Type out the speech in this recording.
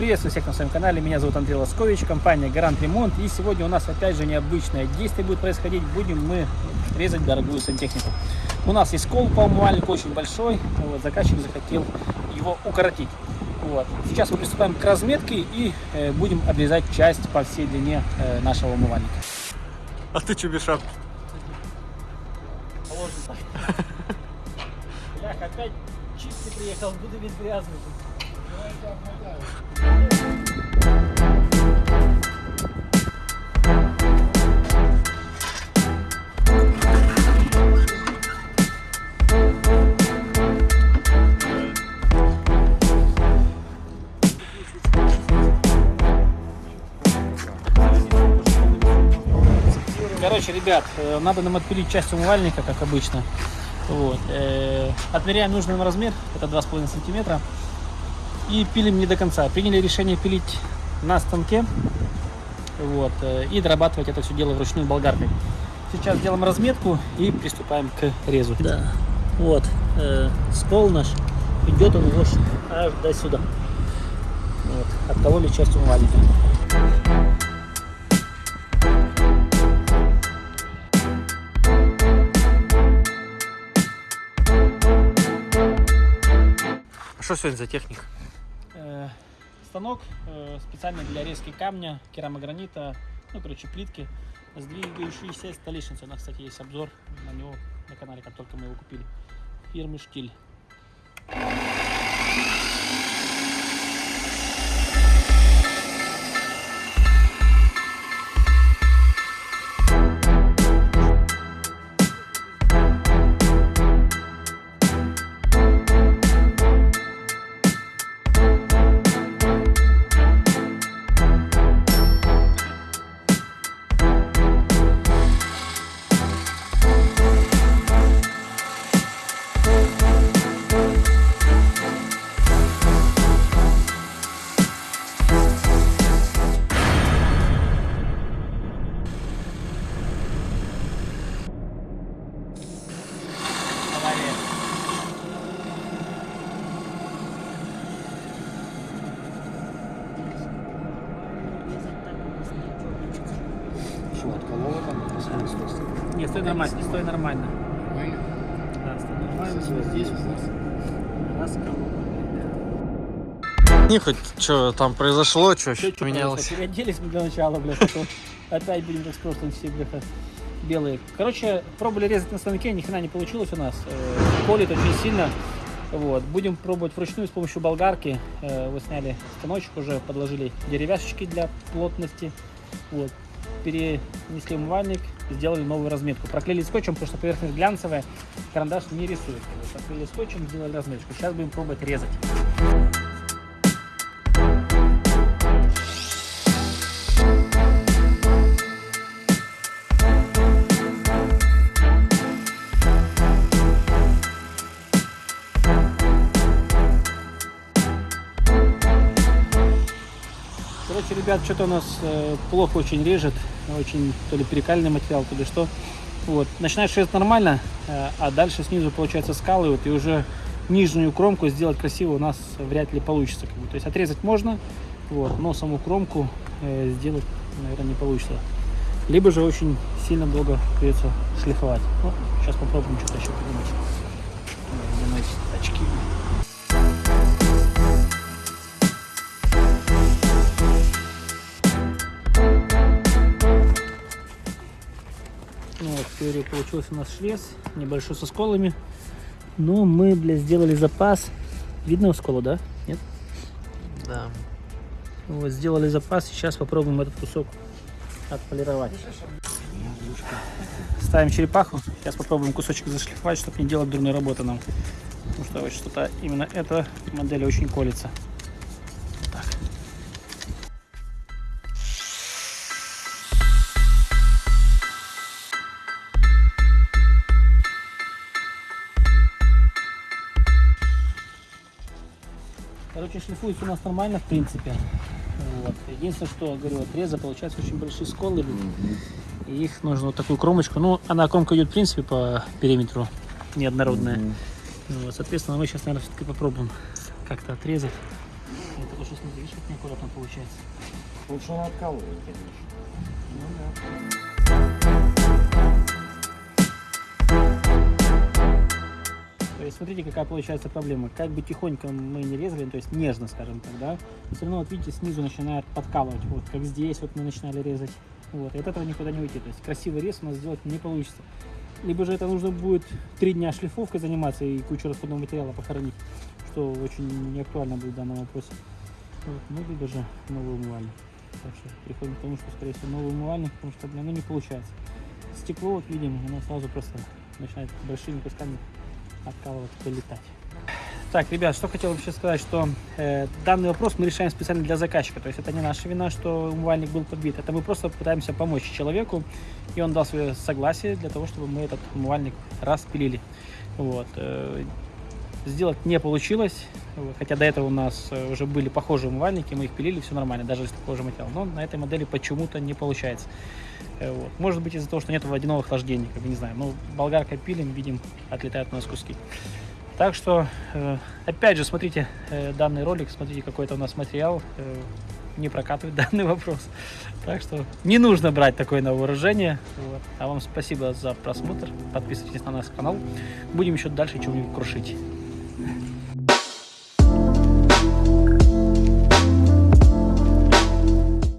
Приветствую всех на своем канале, меня зовут Андрей Лоскович, компания Гарант Ремонт. И сегодня у нас опять же необычное действие будет происходить. Будем мы резать дорогую сантехнику. У нас есть кол по умывальнику очень большой, вот, заказчик захотел его укоротить. Вот. Сейчас мы приступаем к разметке и э, будем обрезать часть по всей длине э, нашего умывальника. А ты что без шапки? Блях, опять чистый приехал, буду весь грязный. Короче, ребят, э, надо нам отпилить часть умывальника, как обычно. Вот. э, Отмеряем нужный нам размер, это 2,5 сантиметра. И пилим не до конца. Приняли решение пилить на станке. Вот. э, И дорабатывать это все дело вручную болгаркой. Сейчас делаем разметку и приступаем к резу. Да, вот, э, скол наш, идет он его аж до сюда. Вот, откололи часть умывальника. А что сегодня за техника? Э, станок э, специально для резки камня, керамогранита, ну, короче, плитки, сдвигающиеся столешницы. У нас, кстати, есть обзор на него на канале, как только мы его купили. Фирмы Штиль. Стой, нормально, стой нормально. Да, стой нормально. Здесь вот. Не хоть что там произошло, что чё поменялось. Переоделись мы для начала, блядь, опять будем с прошлым все, бляха, белые. Короче, пробовали резать на станке, ни хрена не получилось у нас. Э, Колет очень сильно. Вот. Будем пробовать вручную с помощью болгарки. Э, Вы сняли станочек уже, подложили деревяшечки для плотности. Вот. Перенесли умывальник, сделали новую разметку. Проклеили скотчем, потому что поверхность глянцевая, карандаш не рисует. Проклеили скотчем, сделали разметку. Сейчас будем пробовать резать. Короче, ребят, что-то у нас э, плохо очень режет, очень то ли перекальный материал, то ли что. Вот, начинаешь резать нормально, э, а дальше снизу получается скалывают, и уже нижнюю кромку сделать красиво у нас вряд ли получится. Как бы. То есть отрезать можно, вот, но саму кромку э, сделать, наверное, не получится. Либо же очень сильно долго придется шлифовать. Ну, сейчас попробуем что-то еще придумать. Надеть очки. Ну вот, теории получился у нас швец, небольшой со сколами. Но мы, бля, сделали запас. Видно сколу, да? Нет? Да. Вот, сделали запас, сейчас попробуем этот кусок отполировать. Ставим черепаху, сейчас попробуем кусочек зашлифовать, чтобы не делать дурной работы нам. Потому что вот что-то именно эта модель очень колется. Короче, шлифуется у нас нормально, в принципе. Вот. Единственное, что, говорю, отреза получается очень большие сколы. И их нужно вот такую кромочку. Ну, она кромка идет, в принципе, по периметру неоднородная. Ну Вот, соответственно, мы сейчас, наверное, все-таки попробуем как-то отрезать. Это очень смотри, видишь, как неаккуратно получается. Лучше он откалывает, конечно. Ну да. Смотрите, какая получается проблема. Как бы тихонько мы не резали, то есть нежно, скажем так, да, все равно, вот видите, снизу начинает подкалывать, вот как здесь вот мы начинали резать. Вот, и от этого никуда не уйти. То есть красивый рез у нас сделать не получится. Либо же это нужно будет три дня шлифовкой заниматься и кучу расходного материала похоронить, что очень не актуально будет в данном вопросе. Вот, ну, либо же новый умывальник. Так что приходим к тому, что, скорее всего, новый умывальник, потому что, блин, ну, не получается. Стекло, вот видим, оно сразу просто начинает большими кусками откалывать, вылетать. Так, ребят, что хотел вообще сказать, что э, данный вопрос мы решаем специально для заказчика. То есть это не наша вина, что умывальник был подбит. Это мы просто пытаемся помочь человеку, и он дал свое согласие для того, чтобы мы этот умывальник распилили. Вот. э, сделать не получилось, хотя до этого у нас э, уже были похожие умывальники, мы их пилили, все нормально, даже из такого же материала. Но на этой модели почему-то не получается. Э, Вот. Может быть из-за того, что нет водяного охлаждения, как бы не знаю. Ну, болгаркой пилим, видим, отлетают у нас куски. Так что, э, опять же, смотрите данный ролик, смотрите, какой это у нас материал. не прокатывает данный вопрос. Так что не нужно брать такое на вооружение. Вот. А вам спасибо за просмотр. Подписывайтесь на наш канал. Будем еще дальше что-нибудь крушить. Thank you.